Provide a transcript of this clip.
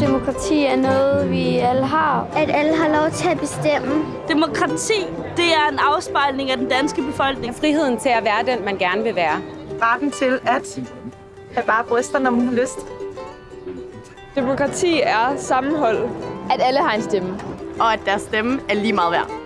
Demokrati er noget, vi alle har. At alle har lov til at bestemme. Demokrati, det er en afspejling af den danske befolkning. Friheden til at være den, man gerne vil være. Retten til at have bare bryster, når man har lyst. Demokrati er sammenhold. At alle har en stemme. Og at deres stemme er lige meget værd.